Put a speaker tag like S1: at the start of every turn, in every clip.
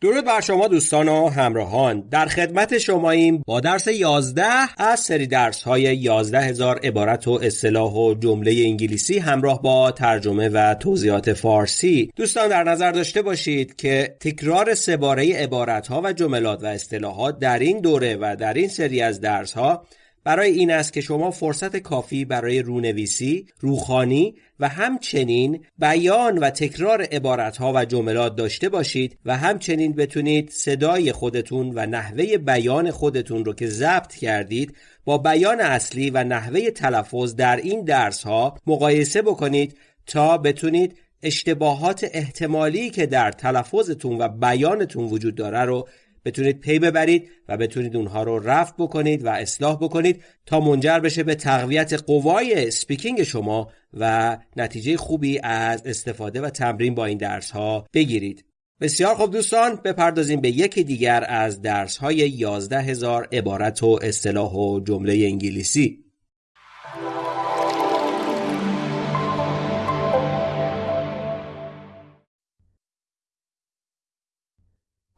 S1: درود بر شما دوستان و همراهان. در خدمت شماییم با درس 11 از سری درس های 11 هزار عبارت و اصطلاح و جمله انگلیسی همراه با ترجمه و توضیحات فارسی. دوستان در نظر داشته باشید که تکرار سه باره عبارت ها و جملات و اصطلاحات در این دوره و در این سری از درس ها برای این است که شما فرصت کافی برای رونویسی، روخانی و همچنین بیان و تکرار عبارتها و جملات داشته باشید و همچنین بتونید صدای خودتون و نحوه بیان خودتون رو که ضبط کردید با بیان اصلی و نحوه تلفظ در این درس ها مقایسه بکنید تا بتونید اشتباهات احتمالی که در تلفظتون و بیانتون وجود داره رو بتونید پی ببرید و بتونید اونها رو رفع بکنید و اصلاح بکنید تا منجر بشه به تقویت قوای speaking شما و نتیجه خوبی از استفاده و تمرین با این درس ها بگیرید. بسیار خوب دوستان بپردازیم به یکی دیگر از درس های 11 هزار عبارت و اصطلاح و جمله انگلیسی.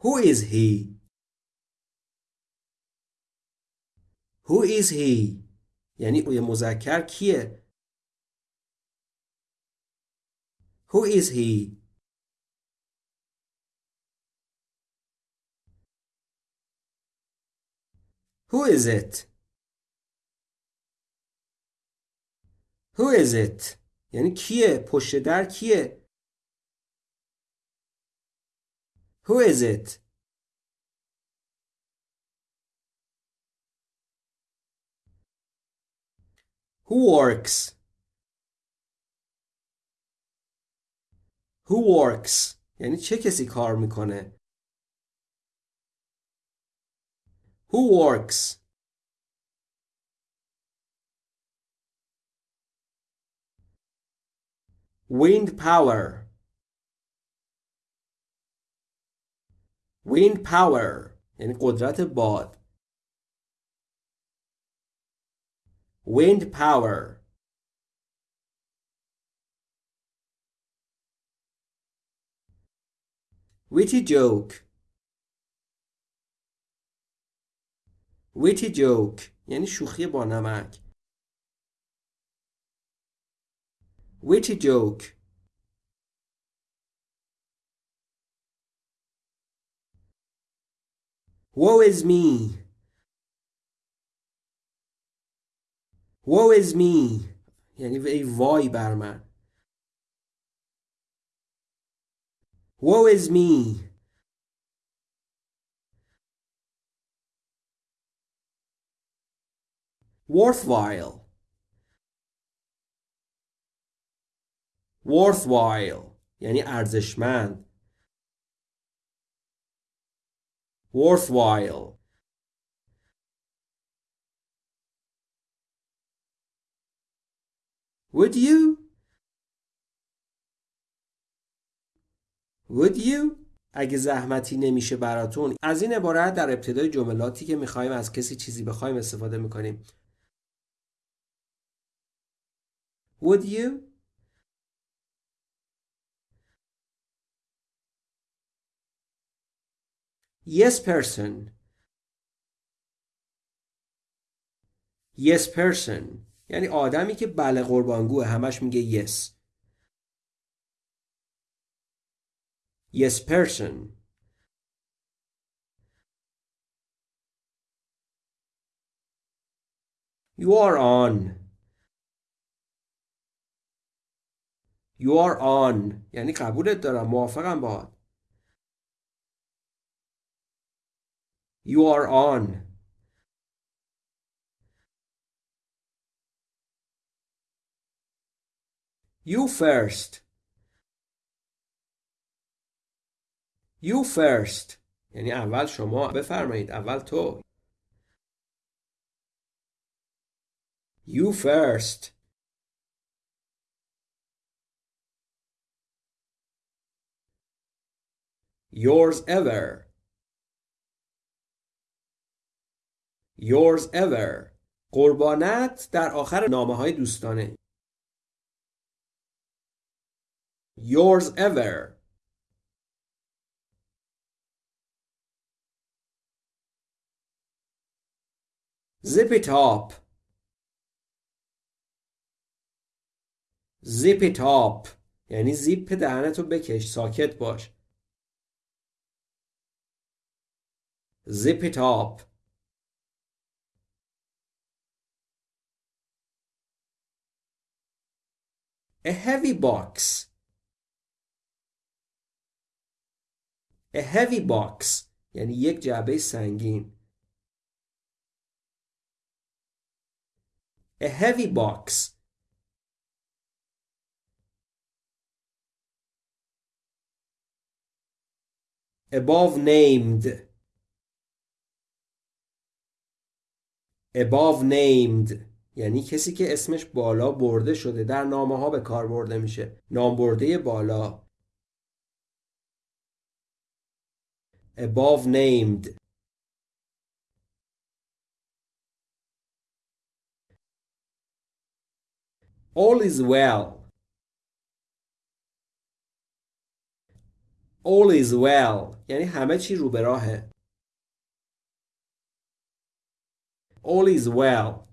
S2: Who is he? Who is he? یعنی اوی مذکر کیه؟ Who is he? Who is it? Who is it? یعنی کیه؟ پشت در کیه؟ Who is it? Who works? Who works? یعنی چه کسی کار میکنه؟ Who works? Wind power. wind power یعنی قدرت باد wind power witty joke witty joke یعنی شوخی با نمک witty joke Woe is me. Woe is me. یعنی ای وای بر من. Woe is me. Worthwhile. Worthwhile. یعنی ارزشمند. worthwhile Would you? Would you? اگه زحمتی نمیشه براتون از این عبارت در ابتدای جملاتی که می‌خوایم از کسی چیزی بخوایم استفاده می‌کنیم Would you? Yes person. Yes person. یعنی آدمی که بله قربانگوه همش میگه yes. Yes person. You are on. You are on. یعنی قبولت دارم موافقم باهات. You are on. You first. You first. یعنی اول شما بفرمایید اول تو. You first. Yours ever. Yours ever. قربانت در آخر نامه های دوستانه. Yours ever. Zip it up. Zip it up. یعنی زیپ دهنتو بکش ساکت باش. Zip it up. A heavy box. A heavy box یعنی یک جعبه سنگین. A heavy box. Above named. Above named یعنی کسی که اسمش بالا برده شده در نامه ها به کار برده میشه. نام برده بالا. Above named. All is well. All is well. یعنی همه چی رو به راهه. All is well.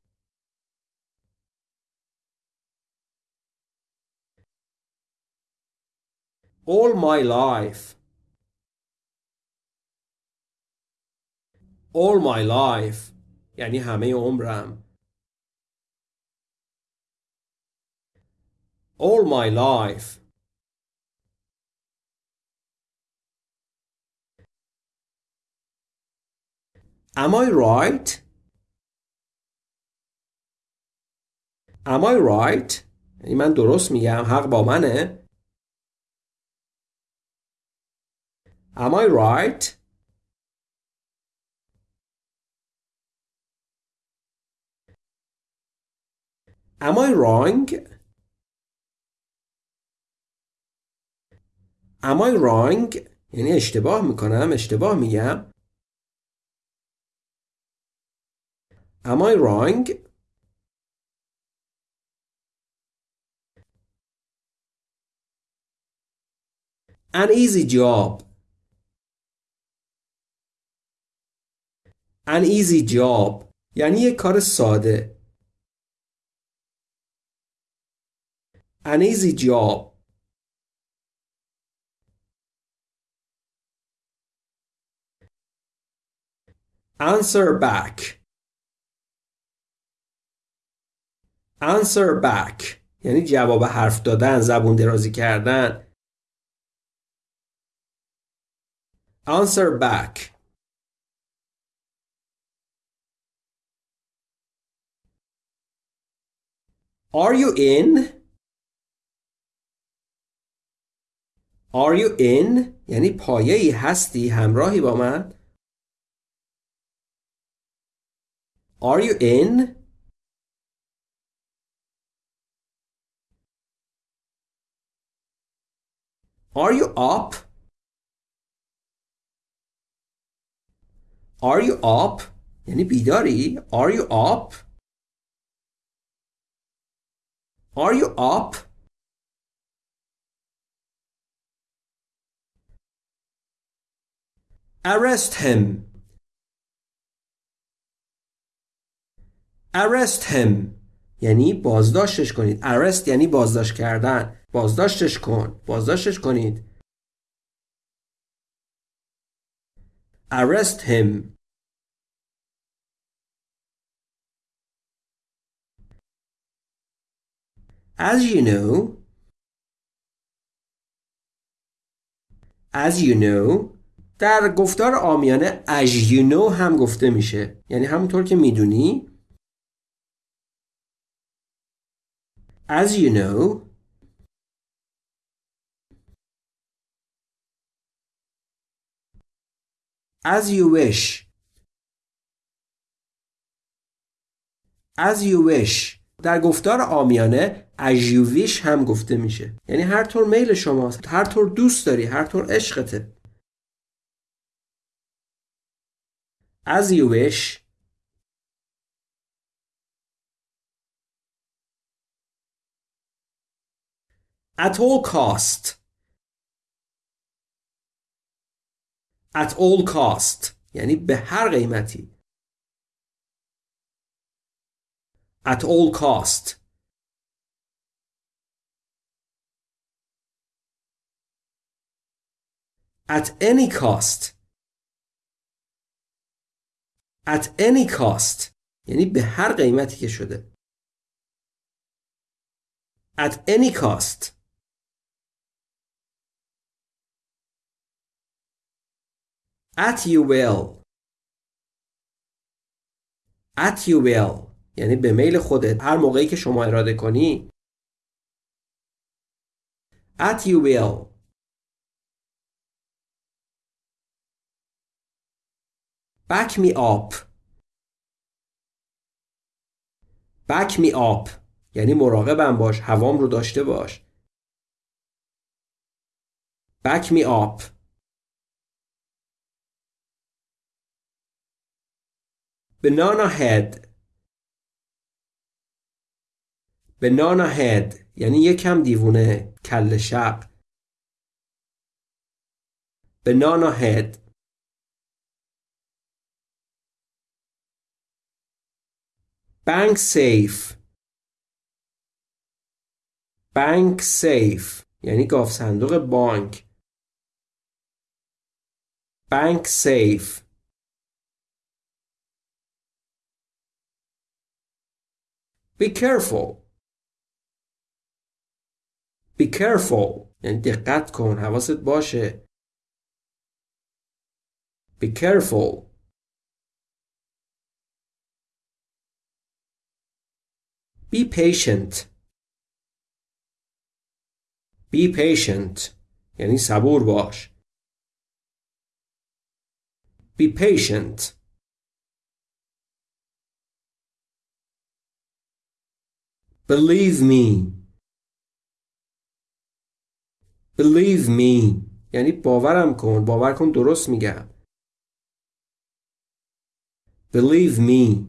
S2: all my life all my life یعنی همه عمرم all my life Am I right? Am I right? یعنی من درست میگم حق با منه Am I right? Am I wrong? Am I wrong? یعنی اشتباه می‌کنم اشتباه میگم Am I wrong? An easy job An easy job یعنی یک کار ساده An easy job Answer back Answer back یعنی جواب حرف دادن زبون درازی کردن Answer back Are you in? Are you in? یعنی پایه ای هستی همراهی با من؟ Are you in? Are you up? Are you up? یعنی بیداری؟ Are you up? Are you up? Arrest him. Arrest him. یعنی بازداشتش کنید. Arrest یعنی بازداشت کردن. بازداشتش کن. بازداشتش کنید. Arrest him. As you know, as you know در گفتار آمیانه as you know هم گفته میشه یعنی همونطور که می‌دونی as you know as you wish as you wish در گفتار آمیانه wish هم گفته میشه. یعنی هر طور میل شماست هر طور دوست داری هر طور عشقته. as you wish at all cost. At all cost. یعنی به هر قیمتی. at all cost at any cost at any cost یعنی به هر قیمتی که شده at any cost at you will at you will یعنی به میل خودت هر موقعی که شما اراده کنی. At you will. Back me up. Back me up. یعنی مراقبم باش هوام رو داشته باش. Back me up. Banana head. Banana head یعنی یکم دیوونه کل شق banana head bank safe bank safe یعنی گاف صندوق بانک bank safe be careful be careful یعنی دقت کن حواست باشه be careful be patient be patient یعنی صبور باش be patient believe me Believe me یعنی باورم کن باور کن درست میگم believe me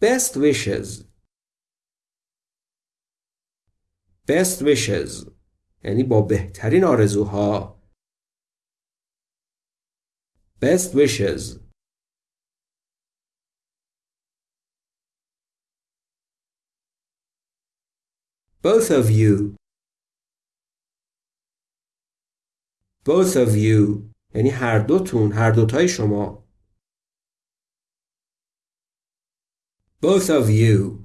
S2: best wishes best wishes یعنی با بهترین آرزوها best wishes both of you both of you یعنی هر دوتون هر دوتای شما both of you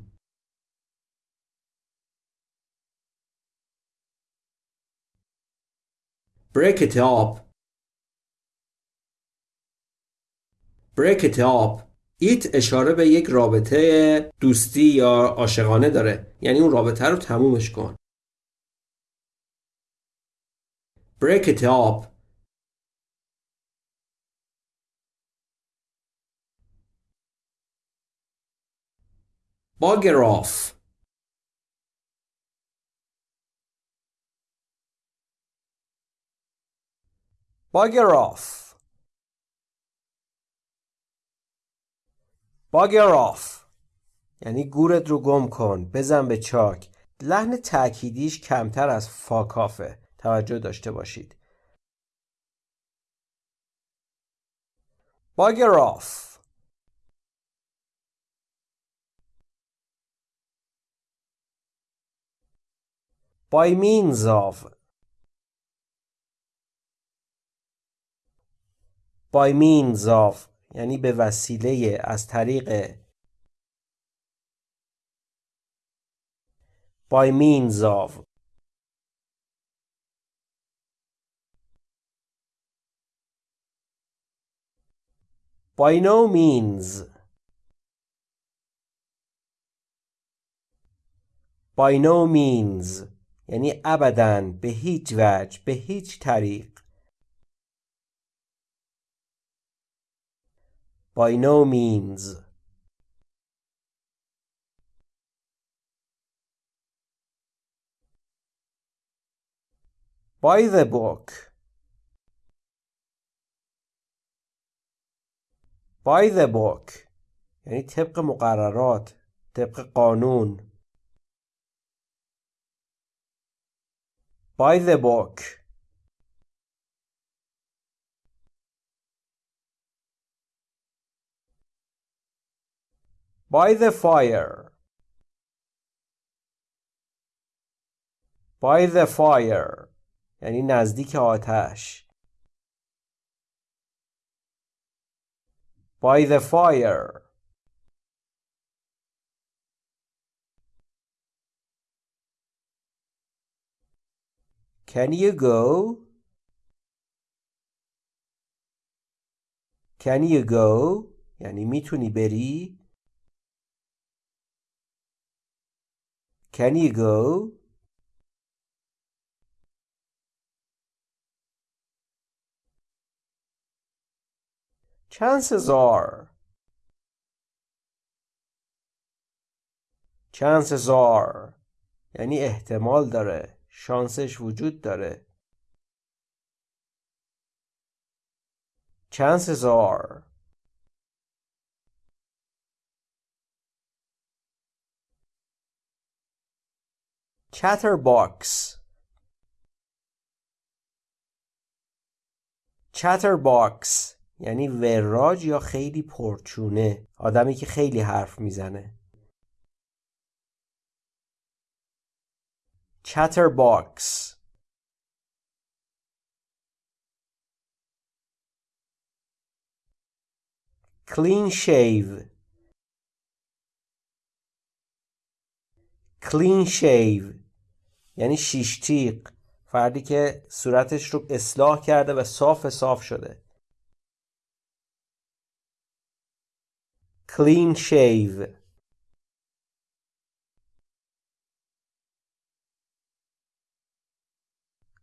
S2: break it up break it up ایت اشاره به یک رابطه دوستی یا عاشقانه داره. یعنی اون رابطه رو تمومش کن. Break it up. Bugger off. Bugger off. Off یعنی گورت رو گم کن بزن به چاک. لحن تأکیدیش کمتر از فاکافه توجه داشته باشید. off by means of. By means of. یعنی به وسیله از طریق by means of. By no means. By no means. یعنی ابدا به هیچ وجه به هیچ طریق. By no means by the book by the book یعنی طبق مقررات طبق قانون by the book by the fire by the fire یعنی نزدیک آتش by the fire Can you go? Can you go? یعنی میتونی بری؟ Can you go? Chances are Chances are یعنی احتمال داره شانسش وجود داره Chances are Chatterbox Chatterbox یعنی وراج یا خیلی پرچونه آدمی که خیلی حرف می‌زنه Chatterbox Clean shave Clean shave یعنی شیش تیغ فردی که صورتش رو اصلاح کرده و صاف صاف شده. Clean shave.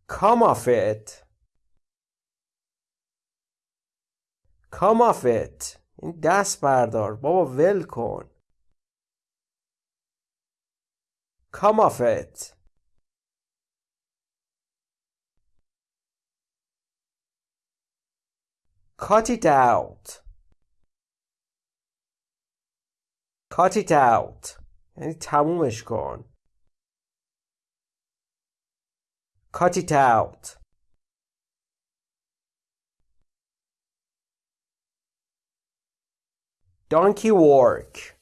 S2: Come off it. Come off it. این دست بردار. بابا ول کن. Come off it. Cut it out. Cut it out. یعنی تمومش کن. Cut it out. Donkey work.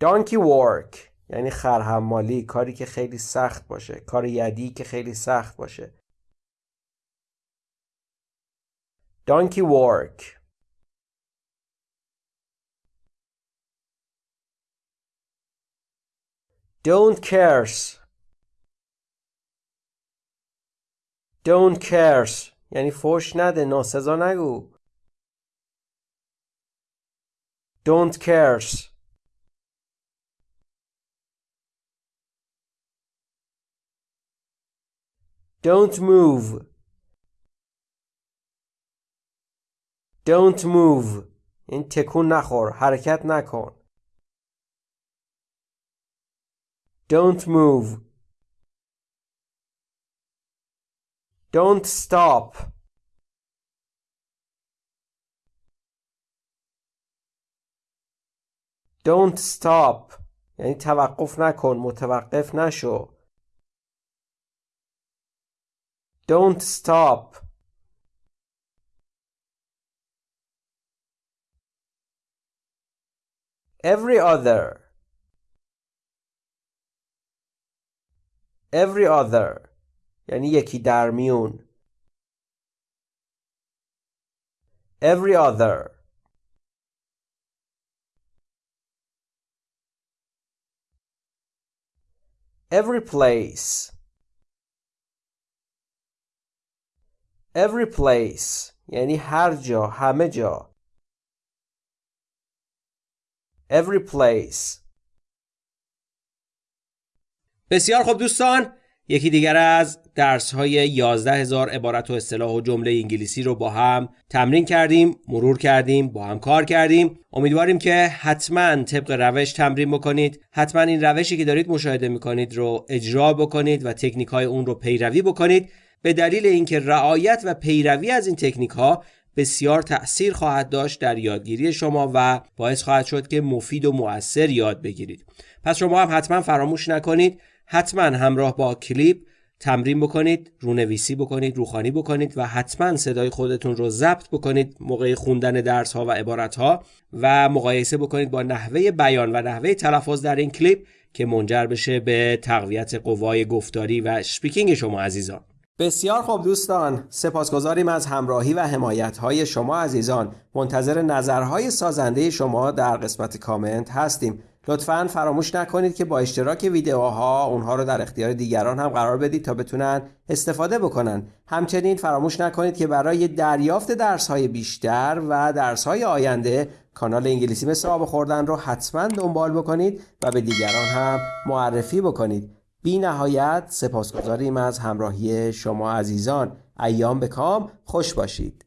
S2: Donkey work. یعنی خرحمالی. کاری که خیلی سخت باشه. کار یدی که خیلی سخت باشه. Donkey work Don't cares Don't cares یعنی فوش نده ناسزا نگو Don't cares Don't move Don't move این تکون نخور حرکت نکن Don't move. Don't stop. Don't stop یعنی توقف نکن متوقف نشو Don't stop Every other every other یعنی یکی در میون every other every place every place یعنی هر جا همه جا every place.
S1: بسیار خوب دوستان یکی دیگر از درس های 11 هزار عبارت و اصطلاح و جمله انگلیسی رو با هم تمرین کردیم مرور کردیم با هم کار کردیم. امیدواریم که حتما طبق روش تمرین بکنید. حتما این روشی که دارید مشاهده می‌کنید رو اجرا بکنید و تکنیک های اون رو پیروی بکنید. به دلیل اینکه رعایت و پیروی از این تکنیک ها بسیار تأثیر خواهد داشت در یادگیری شما و باعث خواهد شد که مفید و مؤثر یاد بگیرید. پس شما هم حتما فراموش نکنید. حتما همراه با کلیپ تمرین بکنید رونویسی بکنید روخوانی بکنید و حتما صدای خودتون رو ضبط بکنید موقع خوندن درس ها و عبارت ها و مقایسه بکنید با نحوه بیان و نحوه تلفظ در این کلیپ که منجر بشه به تقویت قوای گفتاری و speaking شما عزیزان.
S2: بسیار خوب دوستان سپاسگزاریم از همراهی و حمایت های شما عزیزان. منتظر نظرهای سازنده شما در قسمت کامنت هستیم. لطفا فراموش نکنید که با اشتراک ویدیوها اونها رو در اختیار دیگران هم قرار بدید تا بتونن استفاده بکنن. همچنین فراموش نکنید که برای دریافت درس های بیشتر و درس های آینده کانال انگلیسی مثل آب خوردن رو حتما دنبال بکنید و به دیگران هم معرفی بکنید. بی نهایت سپاسگزاریم از همراهی شما عزیزان. ایام به کام. خوش باشید.